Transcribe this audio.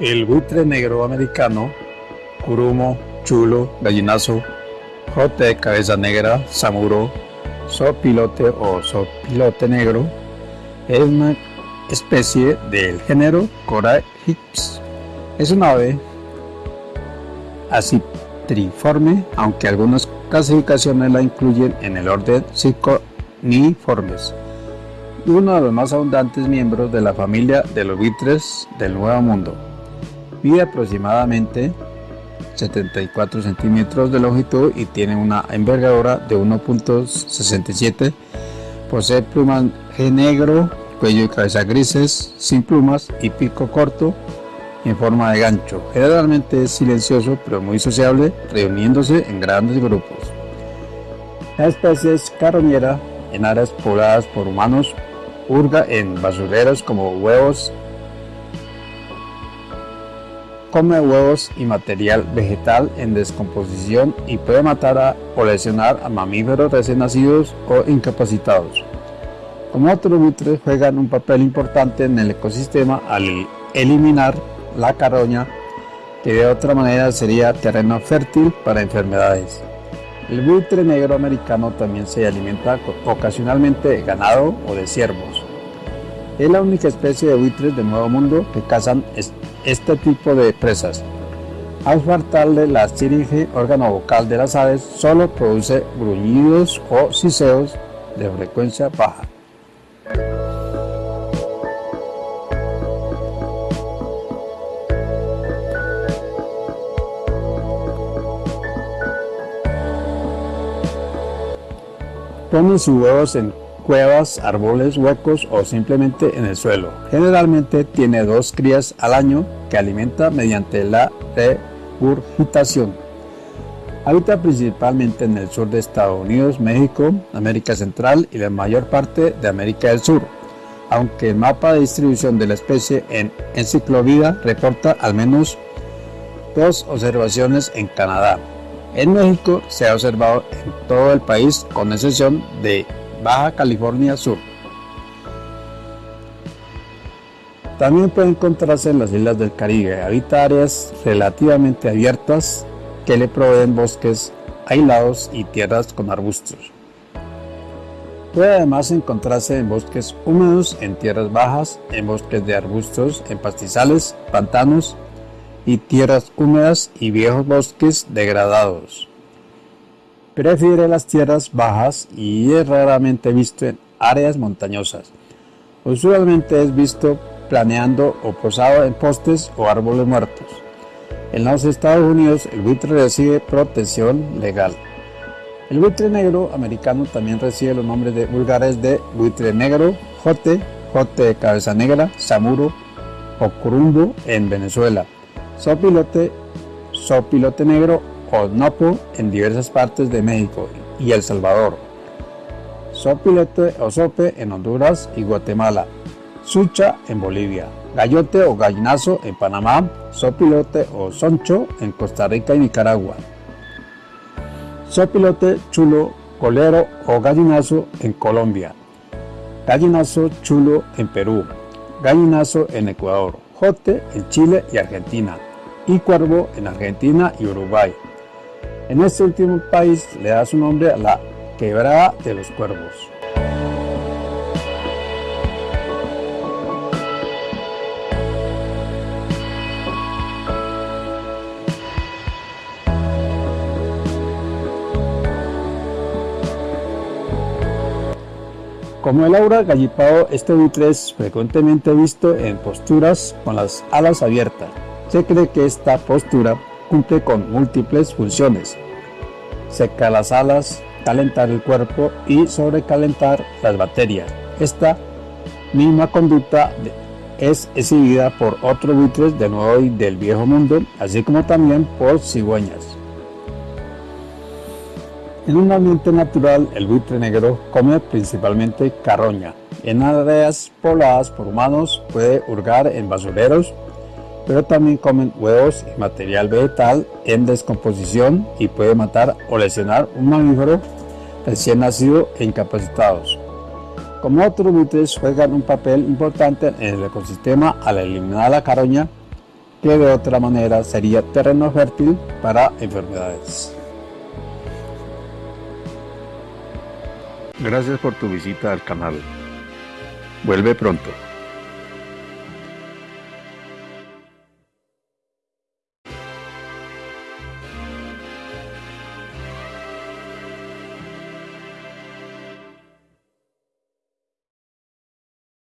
El buitre negro americano, curumo, chulo, gallinazo, jote, cabeza negra, samuro, sopilote o sopilote negro, es una especie del género Corahips. Es una ave acitriforme, aunque algunas clasificaciones la incluyen en el orden Circoniformes y uno de los más abundantes miembros de la familia de los buitres del Nuevo Mundo. Mide aproximadamente 74 centímetros de longitud y tiene una envergadura de 1.67. Posee plumaje negro, cuello y cabeza grises, sin plumas y pico corto en forma de gancho. Generalmente es silencioso pero muy sociable, reuniéndose en grandes grupos. La especie es carroñera en áreas pobladas por humanos, hurga en basureros como huevos come huevos y material vegetal en descomposición y puede matar o lesionar a mamíferos recién nacidos o incapacitados. Como otros buitres juegan un papel importante en el ecosistema al eliminar la caroña, que de otra manera sería terreno fértil para enfermedades. El buitre negro americano también se alimenta ocasionalmente de ganado o de ciervos. Es la única especie de buitres del Nuevo Mundo que cazan este tipo de presas. Al faltarle la siringe, órgano vocal de las aves, solo produce gruñidos o siseos de frecuencia baja. Ponen sus huevos en cuevas, árboles huecos o simplemente en el suelo. Generalmente tiene dos crías al año que alimenta mediante la regurgitación. Habita principalmente en el sur de Estados Unidos, México, América Central y la mayor parte de América del Sur, aunque el mapa de distribución de la especie en Enciclovida reporta al menos dos observaciones en Canadá. En México se ha observado en todo el país con excepción de Baja California Sur. También puede encontrarse en las islas del Caribe. Habita áreas relativamente abiertas que le proveen bosques aislados y tierras con arbustos. Puede además encontrarse en bosques húmedos, en tierras bajas, en bosques de arbustos, en pastizales, pantanos y tierras húmedas y viejos bosques degradados. Prefiere las tierras bajas y es raramente visto en áreas montañosas. Usualmente es visto planeando o posado en postes o árboles muertos. En los Estados Unidos el buitre recibe protección legal. El buitre negro americano también recibe los nombres de vulgares de buitre negro, jote, jote de cabeza negra, samuro o curumbo en Venezuela, sopilote, sopilote negro o Nopo en diversas partes de México y El Salvador, sopilote o sope en Honduras y Guatemala, sucha en Bolivia, gallote o gallinazo en Panamá, sopilote o soncho en Costa Rica y Nicaragua, sopilote chulo, colero o gallinazo en Colombia, gallinazo chulo en Perú, gallinazo en Ecuador, jote en Chile y Argentina, y cuervo en Argentina y Uruguay. En este último país le da su nombre a la quebrada de los cuervos. Como el aura gallipado, este buitre es frecuentemente visto en posturas con las alas abiertas. Se cree que esta postura cumple con múltiples funciones. Secar las alas, calentar el cuerpo y sobrecalentar las baterías. Esta misma conducta es exhibida por otros buitres de nuevo y del viejo mundo, así como también por cigüeñas. En un ambiente natural, el buitre negro come principalmente carroña. En áreas pobladas por humanos puede hurgar en basureros, pero también comen huevos y material vegetal en descomposición y puede matar o lesionar un mamífero recién nacido e incapacitados. Como otros buitres juegan un papel importante en el ecosistema al eliminar la caroña que de otra manera sería terreno fértil para enfermedades. Gracias por tu visita al canal. Vuelve pronto.